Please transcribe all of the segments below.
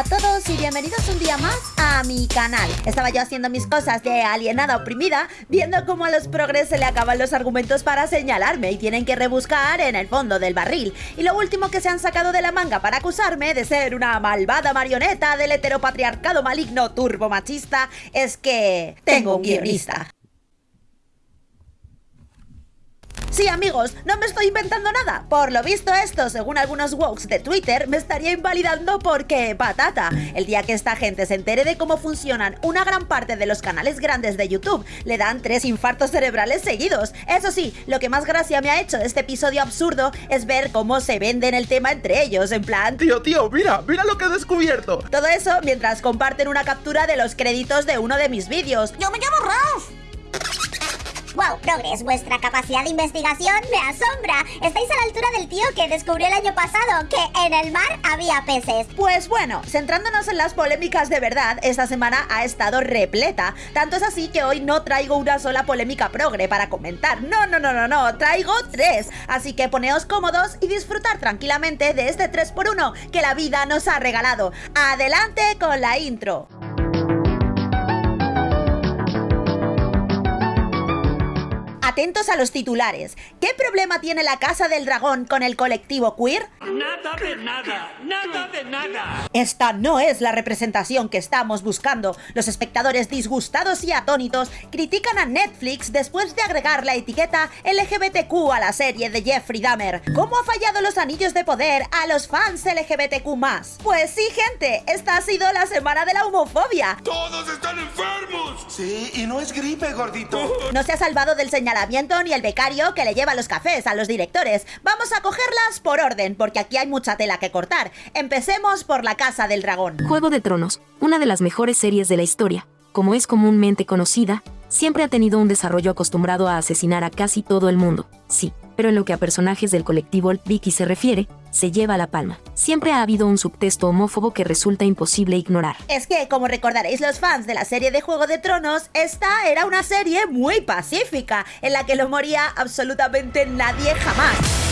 A todos y bienvenidos un día más a mi canal. Estaba yo haciendo mis cosas de alienada oprimida, viendo cómo a los progres se le acaban los argumentos para señalarme y tienen que rebuscar en el fondo del barril. Y lo último que se han sacado de la manga para acusarme de ser una malvada marioneta del heteropatriarcado maligno turbomachista es que tengo un guionista. Sí, amigos, no me estoy inventando nada. Por lo visto esto, según algunos wokes de Twitter, me estaría invalidando porque patata. El día que esta gente se entere de cómo funcionan una gran parte de los canales grandes de YouTube, le dan tres infartos cerebrales seguidos. Eso sí, lo que más gracia me ha hecho de este episodio absurdo es ver cómo se venden el tema entre ellos, en plan... Tío, tío, mira, mira lo que he descubierto. Todo eso mientras comparten una captura de los créditos de uno de mis vídeos. Yo me llamo Ralph. Wow, Progress, vuestra capacidad de investigación me asombra. Estáis a la altura del tío que descubrió el año pasado que en el mar había peces. Pues bueno, centrándonos en las polémicas de verdad, esta semana ha estado repleta. Tanto es así que hoy no traigo una sola polémica progre para comentar. No, no, no, no, no, traigo tres. Así que poneos cómodos y disfrutar tranquilamente de este 3x1 que la vida nos ha regalado. Adelante con la intro. Atentos a los titulares. ¿Qué problema tiene la Casa del Dragón con el colectivo queer? Nada de nada, nada de nada. Esta no es la representación que estamos buscando. Los espectadores disgustados y atónitos critican a Netflix después de agregar la etiqueta LGBTQ a la serie de Jeffrey Dahmer. ¿Cómo ha fallado los anillos de poder a los fans LGBTQ+. Pues sí, gente, esta ha sido la semana de la homofobia. ¡Todos están enfermos! Sí, y no es gripe, gordito. No se ha salvado del señalamiento ni el becario que le lleva los cafés a los directores. Vamos a cogerlas por orden, porque aquí hay mucha tela que cortar. Empecemos por la Casa del Dragón. Juego de Tronos, una de las mejores series de la historia, como es comúnmente conocida, siempre ha tenido un desarrollo acostumbrado a asesinar a casi todo el mundo, sí, pero en lo que a personajes del colectivo Vicky se refiere, se lleva la palma. Siempre ha habido un subtexto homófobo que resulta imposible ignorar. Es que, como recordaréis los fans de la serie de Juego de Tronos, esta era una serie muy pacífica, en la que no moría absolutamente nadie jamás.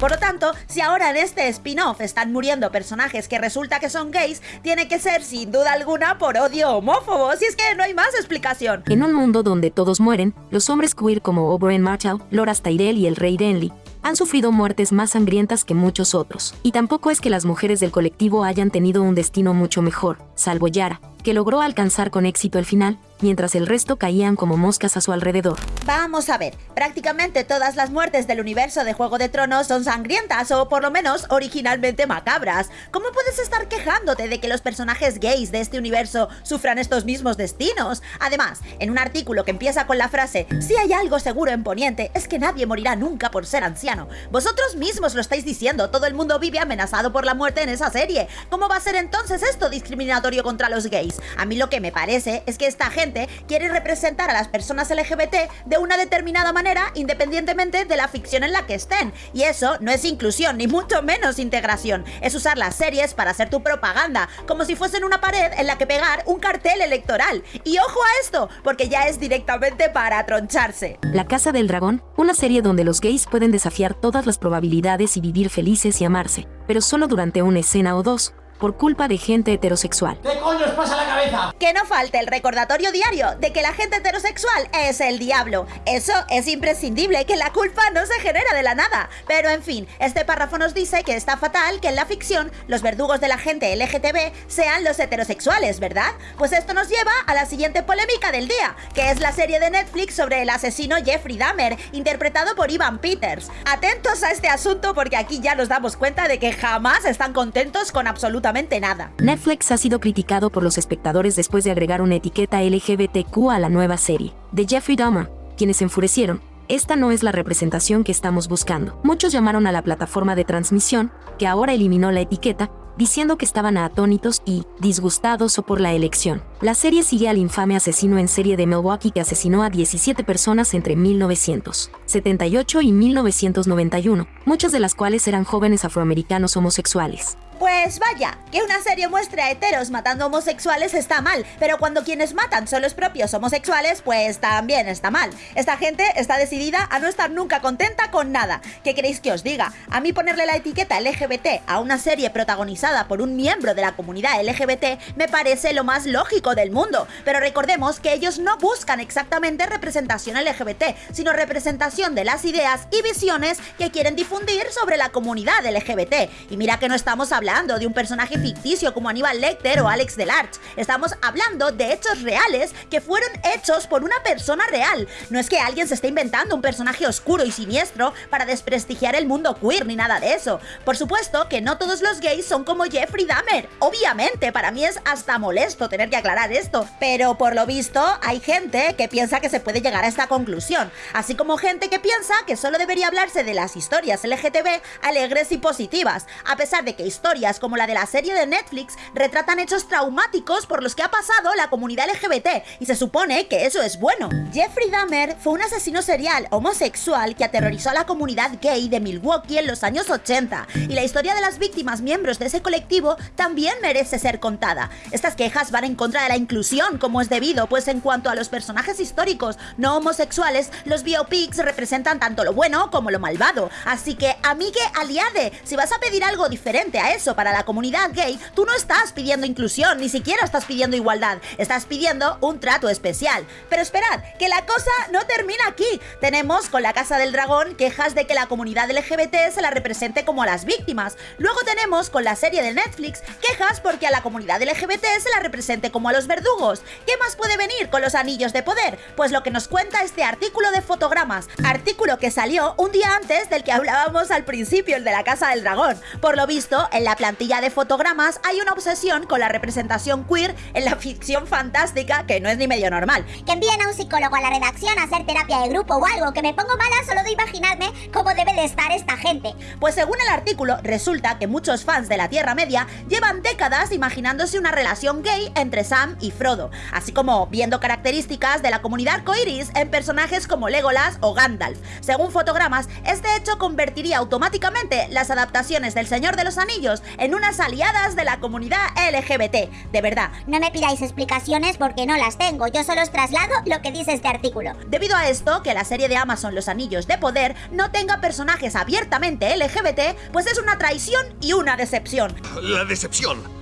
Por lo tanto, si ahora en este spin-off están muriendo personajes que resulta que son gays, tiene que ser sin duda alguna por odio homófobo, si es que no hay más explicación. En un mundo donde todos mueren, los hombres queer como Oberyn Martell, Loras Tyrell y el Rey Renly han sufrido muertes más sangrientas que muchos otros. Y tampoco es que las mujeres del colectivo hayan tenido un destino mucho mejor, salvo Yara, que logró alcanzar con éxito el final, mientras el resto caían como moscas a su alrededor. Vamos a ver, prácticamente todas las muertes del universo de Juego de Tronos son sangrientas o por lo menos originalmente macabras. ¿Cómo puedes estar quejándote de que los personajes gays de este universo sufran estos mismos destinos? Además, en un artículo que empieza con la frase Si hay algo seguro en Poniente es que nadie morirá nunca por ser anciano. Vosotros mismos lo estáis diciendo, todo el mundo vive amenazado por la muerte en esa serie. ¿Cómo va a ser entonces esto discriminatorio contra los gays? A mí lo que me parece es que esta gente quiere representar a las personas LGBT de una determinada manera independientemente de la ficción en la que estén. Y eso no es inclusión, ni mucho menos integración. Es usar las series para hacer tu propaganda, como si fuesen una pared en la que pegar un cartel electoral. Y ojo a esto, porque ya es directamente para troncharse. La Casa del Dragón, una serie donde los gays pueden desafiar todas las probabilidades y vivir felices y amarse, pero solo durante una escena o dos, por culpa de gente heterosexual. ¿Qué coño os pasa la cabeza? Que no falte el recordatorio diario de que la gente heterosexual es el diablo. Eso es imprescindible, que la culpa no se genera de la nada. Pero en fin, este párrafo nos dice que está fatal que en la ficción los verdugos de la gente LGTB sean los heterosexuales, ¿verdad? Pues esto nos lleva a la siguiente polémica del día, que es la serie de Netflix sobre el asesino Jeffrey Dahmer, interpretado por Ivan Peters. Atentos a este asunto porque aquí ya nos damos cuenta de que jamás están contentos con absolutamente nada. Netflix ha sido criticado por los espectadores después de agregar una etiqueta LGBTQ a la nueva serie de Jeffrey Dahmer, quienes enfurecieron. Esta no es la representación que estamos buscando. Muchos llamaron a la plataforma de transmisión, que ahora eliminó la etiqueta, diciendo que estaban atónitos y disgustados o por la elección. La serie sigue al infame asesino en serie de Milwaukee que asesinó a 17 personas entre 1978 y 1991, muchas de las cuales eran jóvenes afroamericanos homosexuales. Pues vaya, que una serie muestre a heteros matando homosexuales está mal, pero cuando quienes matan son los propios homosexuales, pues también está mal. Esta gente está decidida a no estar nunca contenta con nada. ¿Qué queréis que os diga? A mí ponerle la etiqueta LGBT a una serie protagonizada por un miembro de la comunidad LGBT me parece lo más lógico del mundo, pero recordemos que ellos no buscan exactamente representación LGBT, sino representación de las ideas y visiones que quieren difundir sobre la comunidad LGBT. Y mira que no estamos hablando de un personaje ficticio como Aníbal Lecter o Alex Delarge. Estamos hablando de hechos reales que fueron hechos por una persona real. No es que alguien se esté inventando un personaje oscuro y siniestro para desprestigiar el mundo queer ni nada de eso. Por supuesto que no todos los gays son como Jeffrey Dahmer. Obviamente, para mí es hasta molesto tener que aclarar esto. Pero por lo visto, hay gente que piensa que se puede llegar a esta conclusión. Así como gente que piensa que solo debería hablarse de las historias LGTB alegres y positivas. A pesar de que historias como la de la serie de Netflix retratan hechos traumáticos por los que ha pasado la comunidad LGBT y se supone que eso es bueno. Jeffrey Dahmer fue un asesino serial homosexual que aterrorizó a la comunidad gay de Milwaukee en los años 80 y la historia de las víctimas miembros de ese colectivo también merece ser contada. Estas quejas van en contra de la inclusión como es debido, pues en cuanto a los personajes históricos no homosexuales, los biopics representan tanto lo bueno como lo malvado. Así que, amigue aliade, si vas a pedir algo diferente a eso, para la comunidad gay, tú no estás pidiendo inclusión, ni siquiera estás pidiendo igualdad, estás pidiendo un trato especial. Pero esperad, que la cosa no termina aquí. Tenemos con la Casa del Dragón quejas de que la comunidad LGBT se la represente como a las víctimas. Luego tenemos con la serie de Netflix quejas porque a la comunidad LGBT se la represente como a los verdugos. ¿Qué más puede venir con los anillos de poder? Pues lo que nos cuenta este artículo de fotogramas, artículo que salió un día antes del que hablábamos al principio, el de la Casa del Dragón. Por lo visto, en la plantilla de fotogramas hay una obsesión con la representación queer en la ficción fantástica que no es ni medio normal. Que envíen a un psicólogo a la redacción a hacer terapia de grupo o algo, que me pongo mala solo de imaginarme cómo debe de estar esta gente. Pues según el artículo, resulta que muchos fans de la Tierra Media llevan décadas imaginándose una relación gay entre Sam y Frodo, así como viendo características de la comunidad coiris en personajes como Legolas o Gandalf. Según fotogramas, este hecho convertiría automáticamente las adaptaciones del Señor de los Anillos en unas aliadas de la comunidad LGBT. De verdad. No me pidáis explicaciones porque no las tengo, yo solo os traslado lo que dice este artículo. Debido a esto, que la serie de Amazon Los Anillos de Poder no tenga personajes abiertamente LGBT, pues es una traición y una decepción. La decepción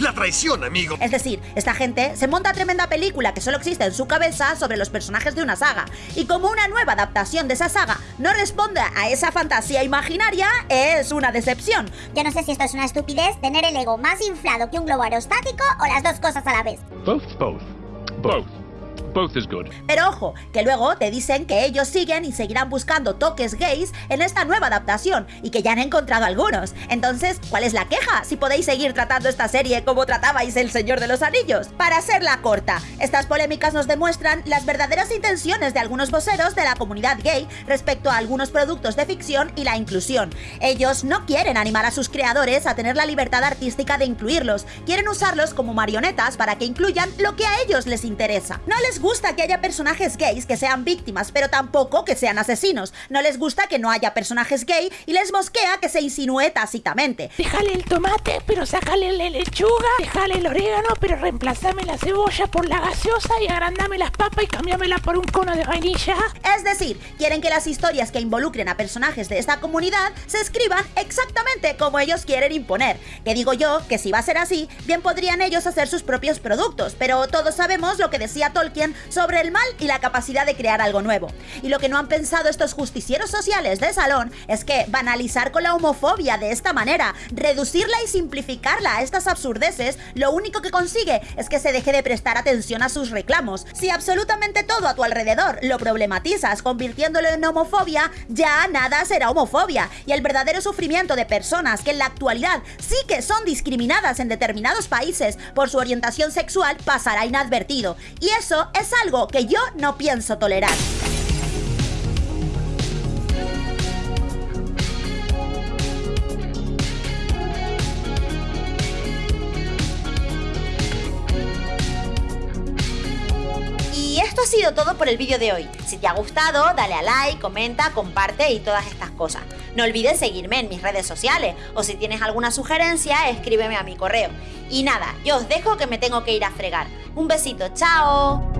la traición, amigo. Es decir, esta gente se monta tremenda película que solo existe en su cabeza sobre los personajes de una saga. Y como una nueva adaptación de esa saga no responde a esa fantasía imaginaria, es una decepción. Yo no sé si esto es una estupidez, tener el ego más inflado que un globo aerostático o las dos cosas a la vez. Both, both, both. Pero ojo, que luego te dicen que ellos siguen y seguirán buscando toques gays en esta nueva adaptación y que ya han encontrado algunos. Entonces, ¿cuál es la queja si podéis seguir tratando esta serie como tratabais El Señor de los Anillos? Para hacerla corta, estas polémicas nos demuestran las verdaderas intenciones de algunos voceros de la comunidad gay respecto a algunos productos de ficción y la inclusión. Ellos no quieren animar a sus creadores a tener la libertad artística de incluirlos, quieren usarlos como marionetas para que incluyan lo que a ellos les interesa. No les gusta que haya personajes gays que sean víctimas, pero tampoco que sean asesinos. No les gusta que no haya personajes gay y les mosquea que se insinúe tácitamente. Déjale el tomate, pero sácale la lechuga. Déjale el orégano, pero reemplazame la cebolla por la gaseosa y agrandame las papas y cambiámela por un cono de vainilla. Es decir, quieren que las historias que involucren a personajes de esta comunidad se escriban exactamente como ellos quieren imponer. Que digo yo que si va a ser así, bien podrían ellos hacer sus propios productos, pero todos sabemos lo que decía Tolkien sobre el mal y la capacidad de crear algo nuevo. Y lo que no han pensado estos justicieros sociales de salón es que banalizar con la homofobia de esta manera, reducirla y simplificarla a estas absurdeces, lo único que consigue es que se deje de prestar atención a sus reclamos. Si absolutamente todo a tu alrededor lo problematizas convirtiéndolo en homofobia, ya nada será homofobia y el verdadero sufrimiento de personas que en la actualidad sí que son discriminadas en determinados países por su orientación sexual pasará inadvertido. Y eso es algo que yo no pienso tolerar. Y esto ha sido todo por el vídeo de hoy. Si te ha gustado, dale a like, comenta, comparte y todas estas cosas. No olvides seguirme en mis redes sociales o si tienes alguna sugerencia, escríbeme a mi correo. Y nada, yo os dejo que me tengo que ir a fregar. Un besito, chao.